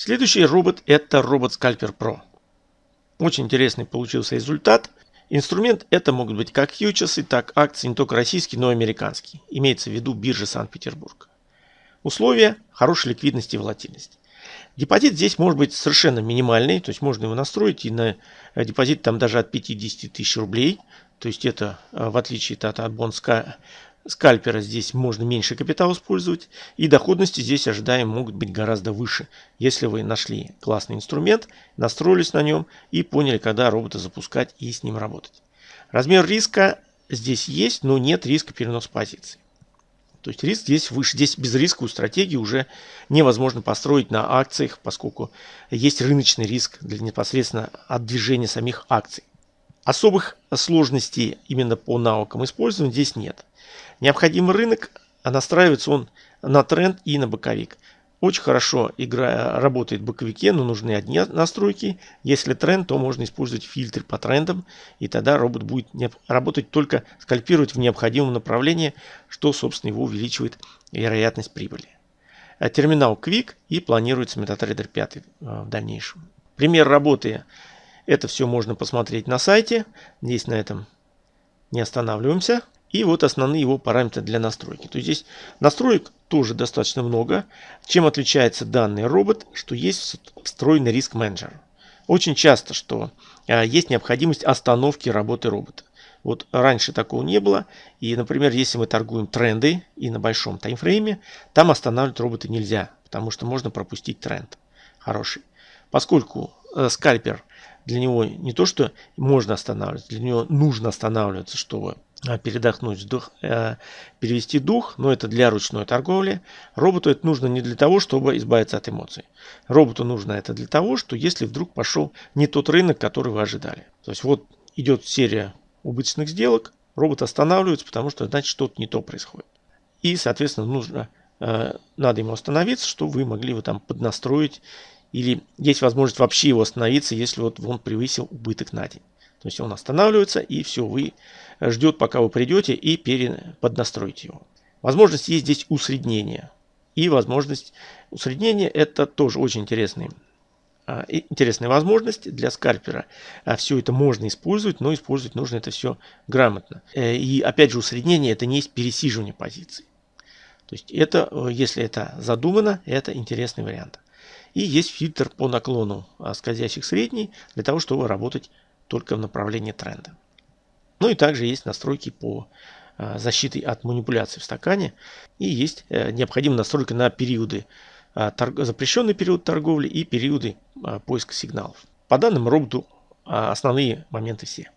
Следующий робот это робот Scalper Pro. Очень интересный получился результат. Инструмент это могут быть как фьючерсы, так акции не только российские, но и американские. Имеется в виду биржа Санкт-Петербург. Условия – хорошей ликвидности и волатильности. Депозит здесь может быть совершенно минимальный, то есть можно его настроить и на э, депозит там даже от 50 тысяч рублей. То есть это э, в отличие от, от бонска скальпера здесь можно меньше капитала использовать. И доходности здесь ожидаем могут быть гораздо выше, если вы нашли классный инструмент, настроились на нем и поняли, когда робота запускать и с ним работать. Размер риска здесь есть, но нет риска переноса позиций. То есть риск здесь выше. Здесь без рисковую стратегию уже невозможно построить на акциях, поскольку есть рыночный риск для непосредственно от движения самих акций. Особых сложностей именно по навыкам использования здесь нет. Необходимый рынок, а настраивается он на тренд и на боковик. Очень хорошо игра работает в боковике, но нужны одни настройки. Если тренд, то можно использовать фильтры по трендам, и тогда робот будет работать только скальпировать в необходимом направлении, что, собственно, его увеличивает вероятность прибыли. А терминал Quick и планируется MetaTrader 5 э, в дальнейшем. Пример работы. Это все можно посмотреть на сайте. Здесь на этом не останавливаемся. И вот основные его параметры для настройки. То есть здесь настроек тоже достаточно много. Чем отличается данный робот, что есть встроенный риск менеджер. Очень часто, что а, есть необходимость остановки работы робота. Вот раньше такого не было. И, например, если мы торгуем тренды и на большом таймфрейме, там останавливать робота нельзя, потому что можно пропустить тренд хороший. Поскольку э, скальпер для него не то, что можно останавливаться, для него нужно останавливаться, чтобы а, передохнуть, вдох, э, перевести дух, но это для ручной торговли. Роботу это нужно не для того, чтобы избавиться от эмоций. Роботу нужно это для того, что если вдруг пошел не тот рынок, который вы ожидали. То есть вот идет серия убыточных сделок, робот останавливается, потому что значит что-то не то происходит. И, соответственно, нужно, э, надо ему остановиться, чтобы вы могли его там поднастроить. Или есть возможность вообще его остановиться, если вот он превысил убыток на день. То есть он останавливается и все, вы ждет, пока вы придете и пере... поднастроите его. Возможность есть здесь усреднения. И возможность усреднения это тоже очень интересный а, интересная возможность для скальпера. А, все это можно использовать, но использовать нужно это все грамотно. Э, и опять же усреднение это не есть пересиживание позиций. То есть это, э, если это задумано, это интересный вариант. И есть фильтр по наклону а, скользящих средней для того, чтобы работать только в направлении тренда. Ну и также есть настройки по а, защите от манипуляций в стакане. И есть э, необходимая настройка на периоды, а, запрещенный период торговли и периоды поиска сигналов. По данным роботу основные моменты все.